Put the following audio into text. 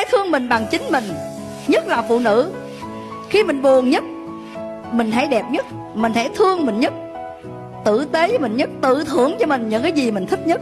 ai thương mình bằng chính mình, nhất là phụ nữ. Khi mình buồn nhất, mình hãy đẹp nhất, mình hãy thương mình nhất, tử tế với mình nhất, tự thưởng cho mình những cái gì mình thích nhất.